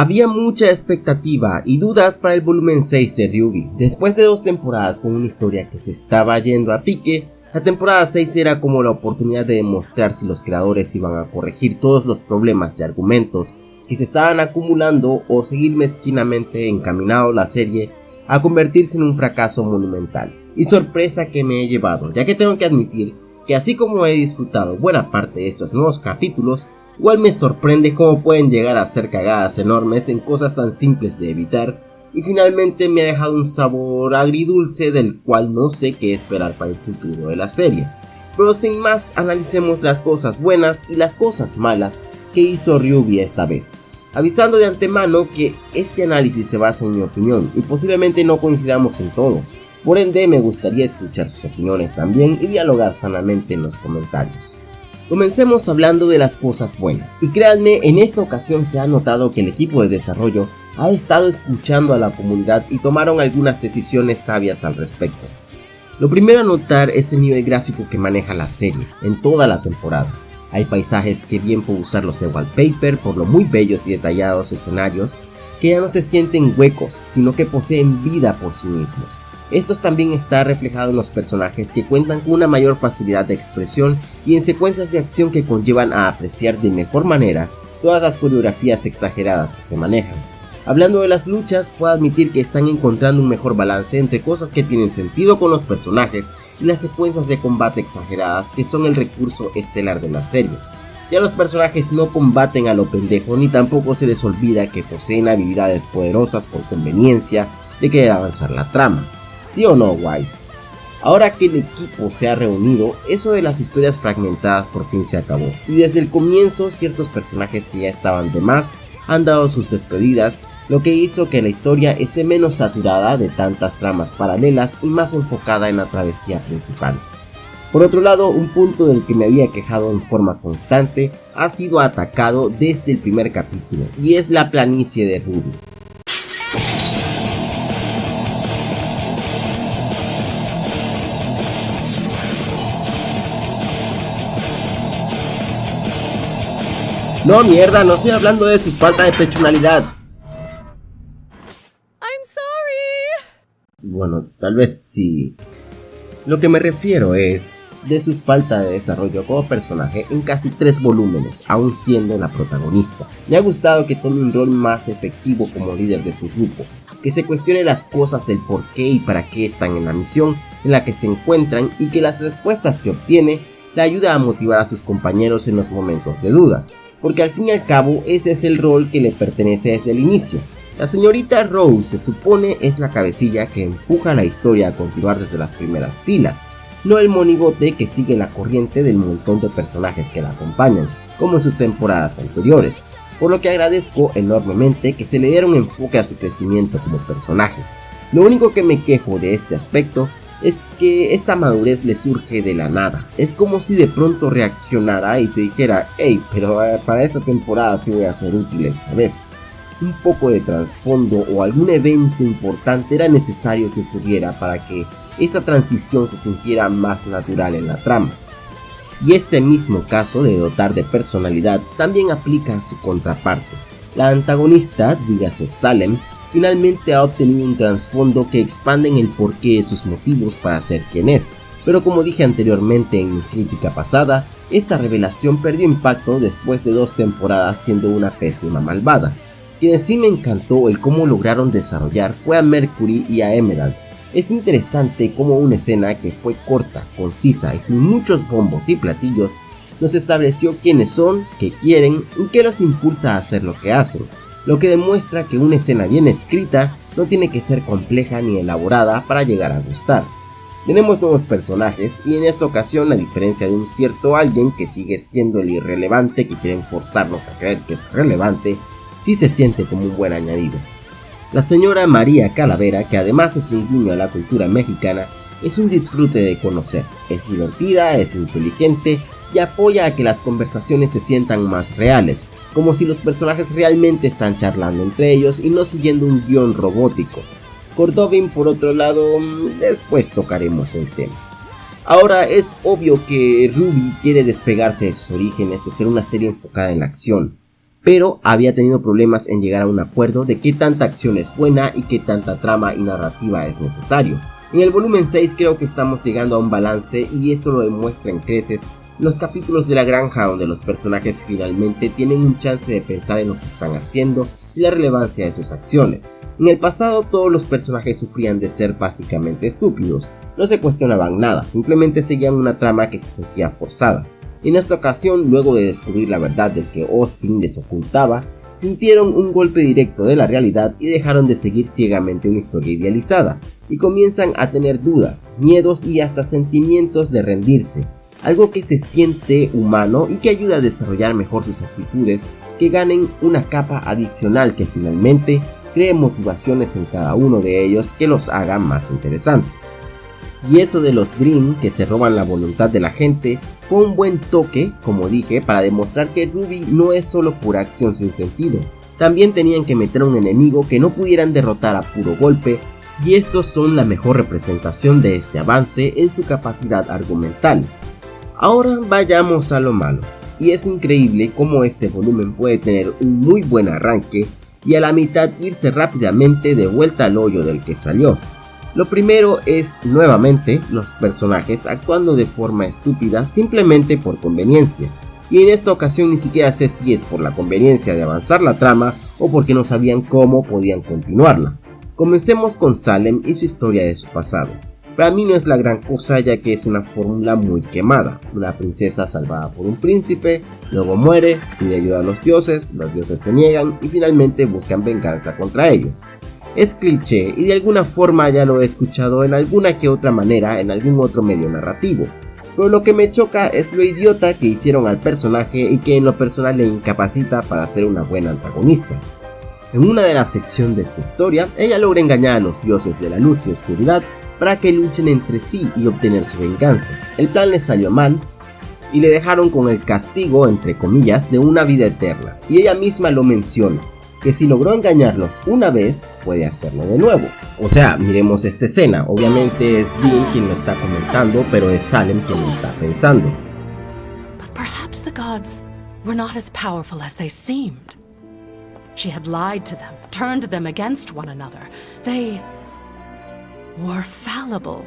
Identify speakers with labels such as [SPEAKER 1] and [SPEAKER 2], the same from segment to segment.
[SPEAKER 1] Había mucha expectativa y dudas para el volumen 6 de Ruby. Después de dos temporadas con una historia que se estaba yendo a pique, la temporada 6 era como la oportunidad de demostrar si los creadores iban a corregir todos los problemas de argumentos que se estaban acumulando o seguir mezquinamente encaminado la serie a convertirse en un fracaso monumental. Y sorpresa que me he llevado, ya que tengo que admitir que así como he disfrutado buena parte de estos nuevos capítulos, igual me sorprende cómo pueden llegar a ser cagadas enormes en cosas tan simples de evitar y finalmente me ha dejado un sabor agridulce del cual no sé qué esperar para el futuro de la serie. Pero sin más, analicemos las cosas buenas y las cosas malas que hizo Ryubi esta vez. Avisando de antemano que este análisis se basa en mi opinión y posiblemente no coincidamos en todo, por ende, me gustaría escuchar sus opiniones también y dialogar sanamente en los comentarios. Comencemos hablando de las cosas buenas, y créanme, en esta ocasión se ha notado que el equipo de desarrollo ha estado escuchando a la comunidad y tomaron algunas decisiones sabias al respecto. Lo primero a notar es el nivel gráfico que maneja la serie, en toda la temporada. Hay paisajes que bien puedo usarlos de wallpaper por lo muy bellos y detallados escenarios, que ya no se sienten huecos, sino que poseen vida por sí mismos. Esto también está reflejado en los personajes que cuentan con una mayor facilidad de expresión y en secuencias de acción que conllevan a apreciar de mejor manera todas las coreografías exageradas que se manejan. Hablando de las luchas, puedo admitir que están encontrando un mejor balance entre cosas que tienen sentido con los personajes y las secuencias de combate exageradas que son el recurso estelar de la serie. Ya los personajes no combaten a lo pendejo ni tampoco se les olvida que poseen habilidades poderosas por conveniencia de querer avanzar la trama. ¿Sí o no, Wise? Ahora que el equipo se ha reunido, eso de las historias fragmentadas por fin se acabó. Y desde el comienzo, ciertos personajes que ya estaban de más han dado sus despedidas, lo que hizo que la historia esté menos saturada de tantas tramas paralelas y más enfocada en la travesía principal. Por otro lado, un punto del que me había quejado en forma constante ha sido atacado desde el primer capítulo, y es la planicie de Ruby. No, mierda, no estoy hablando de su falta de personalidad. I'm sorry. Bueno, tal vez sí. Lo que me refiero es de su falta de desarrollo como personaje en casi tres volúmenes, aún siendo la protagonista. Me ha gustado que tome un rol más efectivo como líder de su grupo, que se cuestione las cosas del por qué y para qué están en la misión en la que se encuentran y que las respuestas que obtiene le ayuda a motivar a sus compañeros en los momentos de dudas, porque al fin y al cabo ese es el rol que le pertenece desde el inicio. La señorita Rose se supone es la cabecilla que empuja la historia a continuar desde las primeras filas, no el monigote que sigue la corriente del montón de personajes que la acompañan, como en sus temporadas anteriores, por lo que agradezco enormemente que se le diera un enfoque a su crecimiento como personaje. Lo único que me quejo de este aspecto es que esta madurez le surge de la nada. Es como si de pronto reaccionara y se dijera, hey, pero eh, para esta temporada sí voy a ser útil esta vez. Un poco de trasfondo o algún evento importante era necesario que ocurriera para que esta transición se sintiera más natural en la trama. Y este mismo caso de dotar de personalidad también aplica a su contraparte. La antagonista, dígase Salem, finalmente ha obtenido un trasfondo que expande en el porqué de sus motivos para ser quien es, pero como dije anteriormente en mi crítica pasada, esta revelación perdió impacto después de dos temporadas siendo una pésima malvada. Quien sí me encantó el cómo lograron desarrollar fue a Mercury y a Emerald. Es interesante cómo una escena que fue corta, concisa y sin muchos bombos y platillos nos estableció quiénes son, qué quieren y qué los impulsa a hacer lo que hacen lo que demuestra que una escena bien escrita no tiene que ser compleja ni elaborada para llegar a gustar. Tenemos nuevos personajes y en esta ocasión a diferencia de un cierto alguien que sigue siendo el irrelevante que quieren forzarnos a creer que es relevante, sí se siente como un buen añadido. La señora María Calavera, que además es un guiño a la cultura mexicana, es un disfrute de conocer, es divertida, es inteligente y apoya a que las conversaciones se sientan más reales, como si los personajes realmente están charlando entre ellos y no siguiendo un guion robótico. Cordovin por otro lado, mm, después tocaremos el tema. Ahora es obvio que Ruby quiere despegarse de sus orígenes de ser una serie enfocada en la acción, pero había tenido problemas en llegar a un acuerdo de qué tanta acción es buena y qué tanta trama y narrativa es necesario. En el volumen 6 creo que estamos llegando a un balance y esto lo demuestra en creces los capítulos de la granja donde los personajes finalmente tienen un chance de pensar en lo que están haciendo y la relevancia de sus acciones. En el pasado todos los personajes sufrían de ser básicamente estúpidos, no se cuestionaban nada, simplemente seguían una trama que se sentía forzada. En esta ocasión, luego de descubrir la verdad de que Austin les ocultaba, sintieron un golpe directo de la realidad y dejaron de seguir ciegamente una historia idealizada, y comienzan a tener dudas, miedos y hasta sentimientos de rendirse, algo que se siente humano y que ayuda a desarrollar mejor sus actitudes, que ganen una capa adicional que finalmente cree motivaciones en cada uno de ellos que los hagan más interesantes. Y eso de los Green que se roban la voluntad de la gente fue un buen toque, como dije, para demostrar que Ruby no es solo pura acción sin sentido. También tenían que meter a un enemigo que no pudieran derrotar a puro golpe, y estos son la mejor representación de este avance en su capacidad argumental. Ahora vayamos a lo malo, y es increíble cómo este volumen puede tener un muy buen arranque y a la mitad irse rápidamente de vuelta al hoyo del que salió. Lo primero es, nuevamente, los personajes actuando de forma estúpida simplemente por conveniencia. Y en esta ocasión ni siquiera sé si es por la conveniencia de avanzar la trama o porque no sabían cómo podían continuarla. Comencemos con Salem y su historia de su pasado. Para mí no es la gran cosa ya que es una fórmula muy quemada. Una princesa salvada por un príncipe, luego muere, pide ayuda a los dioses, los dioses se niegan y finalmente buscan venganza contra ellos. Es cliché y de alguna forma ya lo he escuchado en alguna que otra manera en algún otro medio narrativo. Pero lo que me choca es lo idiota que hicieron al personaje y que en lo personal le incapacita para ser una buena antagonista. En una de las secciones de esta historia, ella logra engañar a los dioses de la luz y oscuridad para que luchen entre sí y obtener su venganza. El plan le salió mal y le dejaron con el castigo, entre comillas, de una vida eterna. Y ella misma lo menciona, que si logró engañarlos una vez, puede hacerlo de nuevo. O sea, miremos esta escena. Obviamente es Jean quien lo está comentando, pero es Salem quien lo está pensando.
[SPEAKER 2] But perhaps the gods were not as powerful as they seemed. She had lied to them, turned them against one another. They were fallible.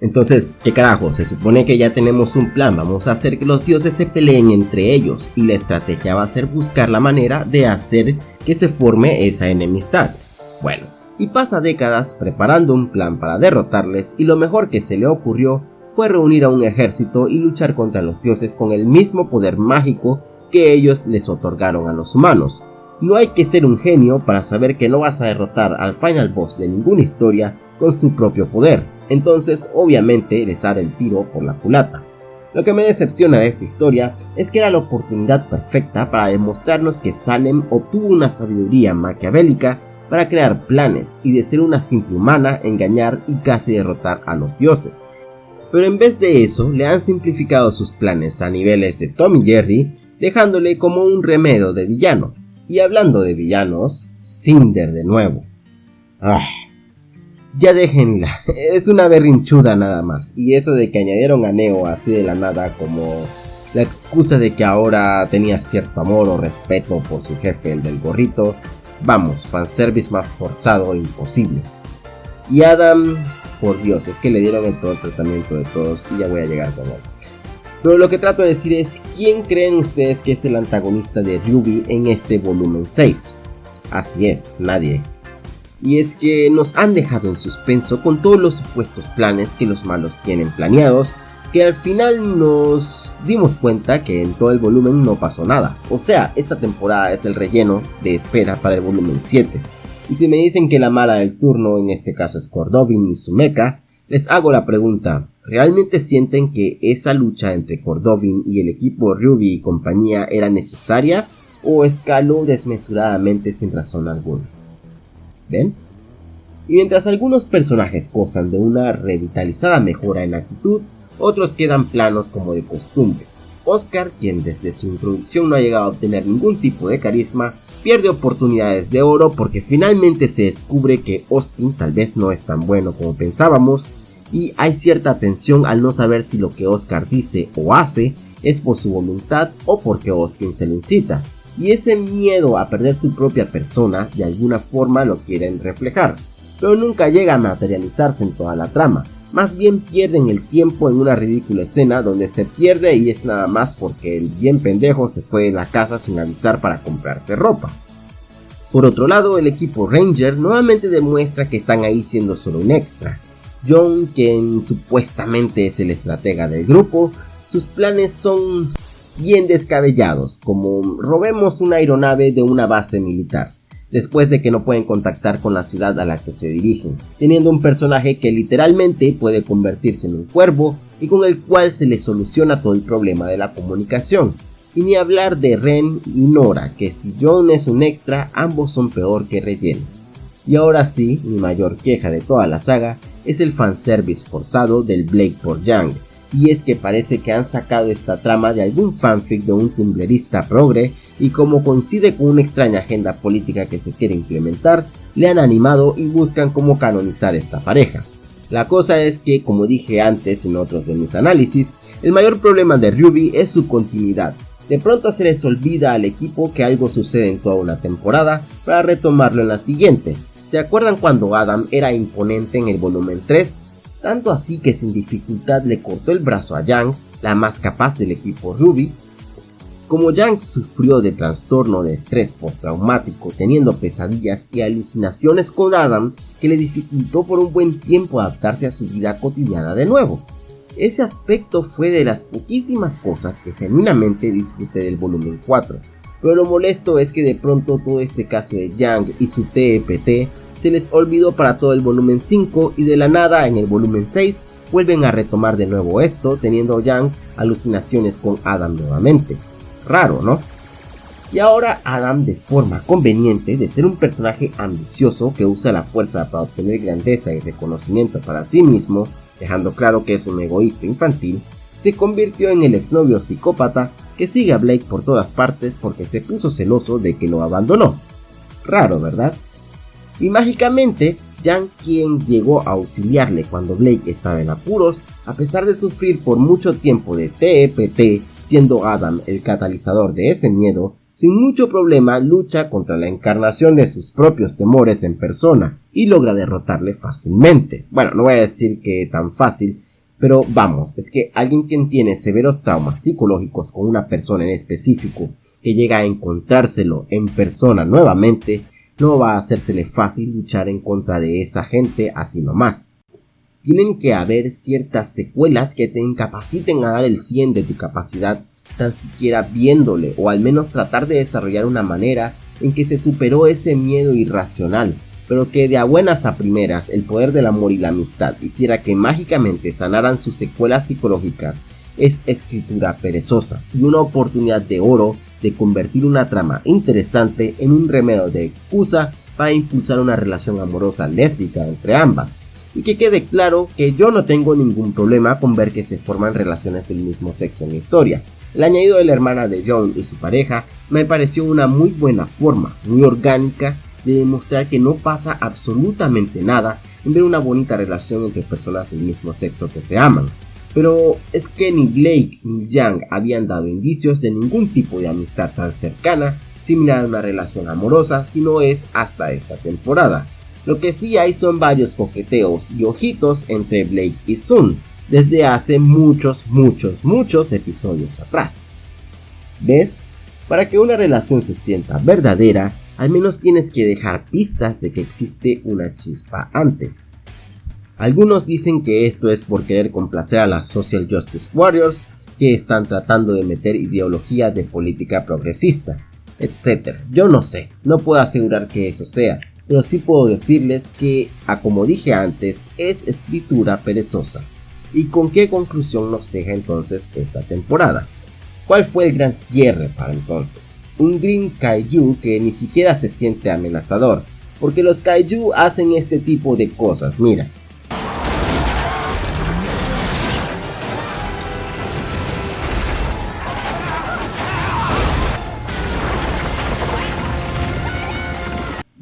[SPEAKER 1] Entonces, ¿qué carajo? Se supone que ya tenemos un plan, vamos a hacer que los dioses se peleen entre ellos y la estrategia va a ser buscar la manera de hacer que se forme esa enemistad. Bueno, y pasa décadas preparando un plan para derrotarles y lo mejor que se le ocurrió fue reunir a un ejército y luchar contra los dioses con el mismo poder mágico que ellos les otorgaron a los humanos. No hay que ser un genio para saber que no vas a derrotar al final boss de ninguna historia con su propio poder, entonces obviamente les hará el tiro por la culata. Lo que me decepciona de esta historia es que era la oportunidad perfecta para demostrarnos que Salem obtuvo una sabiduría maquiavélica para crear planes y de ser una simple humana engañar y casi derrotar a los dioses. Pero en vez de eso le han simplificado sus planes a niveles de Tom y Jerry dejándole como un remedio de villano. Y hablando de villanos, Cinder de nuevo. Ah, ya déjenla, es una berrinchuda nada más. Y eso de que añadieron a Neo así de la nada como la excusa de que ahora tenía cierto amor o respeto por su jefe, el del gorrito. Vamos, fanservice más forzado e imposible. Y Adam, por Dios, es que le dieron el peor tratamiento de todos y ya voy a llegar con él. Pero lo que trato de decir es, ¿quién creen ustedes que es el antagonista de Ruby en este volumen 6? Así es, nadie y es que nos han dejado en suspenso con todos los supuestos planes que los malos tienen planeados, que al final nos dimos cuenta que en todo el volumen no pasó nada. O sea, esta temporada es el relleno de espera para el volumen 7. Y si me dicen que la mala del turno en este caso es Cordovin y su mecha, les hago la pregunta, ¿realmente sienten que esa lucha entre Cordovin y el equipo Ruby y compañía era necesaria o escaló desmesuradamente sin razón alguna? Y mientras algunos personajes gozan de una revitalizada mejora en actitud, otros quedan planos como de costumbre. Oscar, quien desde su introducción no ha llegado a obtener ningún tipo de carisma, pierde oportunidades de oro porque finalmente se descubre que Austin tal vez no es tan bueno como pensábamos y hay cierta tensión al no saber si lo que Oscar dice o hace es por su voluntad o porque Austin se lo incita. Y ese miedo a perder su propia persona de alguna forma lo quieren reflejar, pero nunca llega a materializarse en toda la trama, más bien pierden el tiempo en una ridícula escena donde se pierde y es nada más porque el bien pendejo se fue de la casa sin avisar para comprarse ropa. Por otro lado, el equipo Ranger nuevamente demuestra que están ahí siendo solo un extra. John, quien supuestamente es el estratega del grupo, sus planes son bien descabellados, como robemos una aeronave de una base militar después de que no pueden contactar con la ciudad a la que se dirigen, teniendo un personaje que literalmente puede convertirse en un cuervo y con el cual se le soluciona todo el problema de la comunicación. Y ni hablar de Ren y Nora, que si John es un extra, ambos son peor que relleno. Y ahora sí, mi mayor queja de toda la saga es el fanservice forzado del Blake por Young, y es que parece que han sacado esta trama de algún fanfic de un tumblerista progre y como coincide con una extraña agenda política que se quiere implementar, le han animado y buscan cómo canonizar esta pareja. La cosa es que, como dije antes en otros de mis análisis, el mayor problema de Ruby es su continuidad. De pronto se les olvida al equipo que algo sucede en toda una temporada para retomarlo en la siguiente. ¿Se acuerdan cuando Adam era imponente en el volumen 3? Tanto así que sin dificultad le cortó el brazo a Yang, la más capaz del equipo Ruby, como Yang sufrió de trastorno de estrés postraumático teniendo pesadillas y alucinaciones con Adam que le dificultó por un buen tiempo adaptarse a su vida cotidiana de nuevo. Ese aspecto fue de las poquísimas cosas que genuinamente disfruté del volumen 4, pero lo molesto es que de pronto todo este caso de Yang y su TEPT se les olvidó para todo el volumen 5 y de la nada en el volumen 6 vuelven a retomar de nuevo esto teniendo Yang alucinaciones con Adam nuevamente raro, ¿no? Y ahora Adam, de forma conveniente de ser un personaje ambicioso que usa la fuerza para obtener grandeza y reconocimiento para sí mismo, dejando claro que es un egoísta infantil, se convirtió en el exnovio psicópata que sigue a Blake por todas partes porque se puso celoso de que lo abandonó. Raro, ¿verdad? Y mágicamente, Jan, quien llegó a auxiliarle cuando Blake estaba en apuros, a pesar de sufrir por mucho tiempo de TEPT, siendo Adam el catalizador de ese miedo, sin mucho problema lucha contra la encarnación de sus propios temores en persona y logra derrotarle fácilmente. Bueno, no voy a decir que tan fácil, pero vamos, es que alguien quien tiene severos traumas psicológicos con una persona en específico que llega a encontrárselo en persona nuevamente, no va a hacérsele fácil luchar en contra de esa gente así nomás. Tienen que haber ciertas secuelas que te incapaciten a dar el 100 de tu capacidad tan siquiera viéndole o al menos tratar de desarrollar una manera en que se superó ese miedo irracional, pero que de a buenas a primeras el poder del amor y la amistad hiciera que mágicamente sanaran sus secuelas psicológicas es escritura perezosa y una oportunidad de oro de convertir una trama interesante en un remedio de excusa para impulsar una relación amorosa lésbica entre ambas. Y que quede claro que yo no tengo ningún problema con ver que se forman relaciones del mismo sexo en la historia. El añadido de la hermana de John y su pareja me pareció una muy buena forma, muy orgánica, de demostrar que no pasa absolutamente nada en ver una bonita relación entre personas del mismo sexo que se aman. Pero es que ni Blake ni Yang habían dado indicios de ningún tipo de amistad tan cercana, similar a una relación amorosa, si no es hasta esta temporada. Lo que sí hay son varios coqueteos y ojitos entre Blake y Sun, desde hace muchos, muchos, muchos episodios atrás. ¿Ves? Para que una relación se sienta verdadera, al menos tienes que dejar pistas de que existe una chispa antes. Algunos dicen que esto es por querer complacer a las Social Justice Warriors que están tratando de meter ideología de política progresista, etc. Yo no sé, no puedo asegurar que eso sea, pero sí puedo decirles que, a como dije antes, es escritura perezosa. ¿Y con qué conclusión nos deja entonces esta temporada? ¿Cuál fue el gran cierre para entonces? Un Green Kaiju que ni siquiera se siente amenazador, porque los Kaiju hacen este tipo de cosas, mira.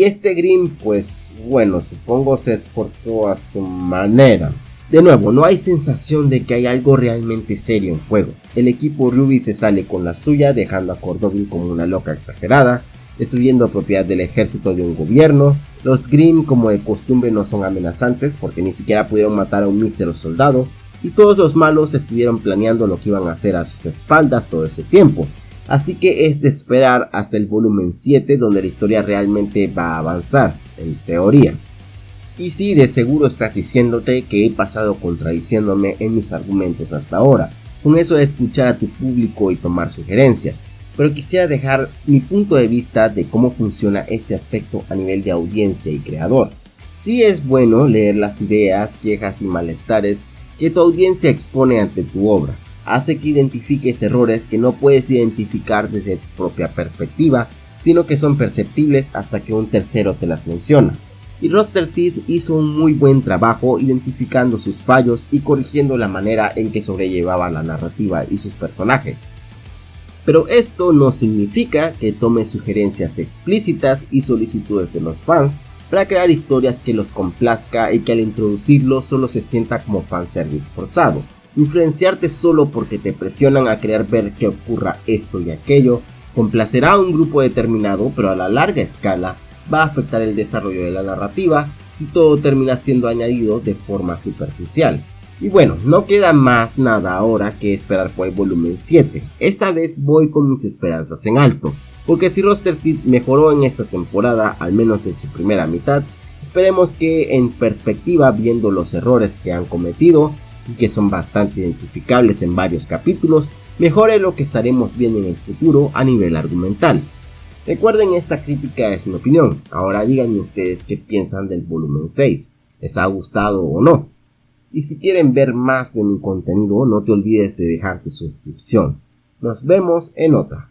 [SPEAKER 1] Y este Green, pues bueno, supongo se esforzó a su manera. De nuevo, no hay sensación de que hay algo realmente serio en juego. El equipo Ruby se sale con la suya dejando a Cordovin como una loca exagerada, destruyendo propiedad del ejército de un gobierno. Los Grimm como de costumbre no son amenazantes porque ni siquiera pudieron matar a un mísero soldado y todos los malos estuvieron planeando lo que iban a hacer a sus espaldas todo ese tiempo. Así que es de esperar hasta el volumen 7 donde la historia realmente va a avanzar, en teoría. Y sí, de seguro estás diciéndote que he pasado contradiciéndome en mis argumentos hasta ahora, con eso de escuchar a tu público y tomar sugerencias, pero quisiera dejar mi punto de vista de cómo funciona este aspecto a nivel de audiencia y creador. Sí es bueno leer las ideas, quejas y malestares que tu audiencia expone ante tu obra, hace que identifiques errores que no puedes identificar desde tu propia perspectiva, sino que son perceptibles hasta que un tercero te las menciona y Roster Teeth hizo un muy buen trabajo identificando sus fallos y corrigiendo la manera en que sobrellevaba la narrativa y sus personajes. Pero esto no significa que tome sugerencias explícitas y solicitudes de los fans para crear historias que los complazca y que al introducirlo solo se sienta como fanservice forzado. Influenciarte solo porque te presionan a querer ver que ocurra esto y aquello, complacerá a un grupo determinado pero a la larga escala va a afectar el desarrollo de la narrativa si todo termina siendo añadido de forma superficial. Y bueno, no queda más nada ahora que esperar por el volumen 7. Esta vez voy con mis esperanzas en alto, porque si Roster Teeth mejoró en esta temporada, al menos en su primera mitad, esperemos que en perspectiva viendo los errores que han cometido que son bastante identificables en varios capítulos, mejore lo que estaremos viendo en el futuro a nivel argumental. Recuerden esta crítica es mi opinión, ahora díganme ustedes qué piensan del volumen 6, ¿les ha gustado o no? Y si quieren ver más de mi contenido no te olvides de dejar tu suscripción. Nos vemos en otra.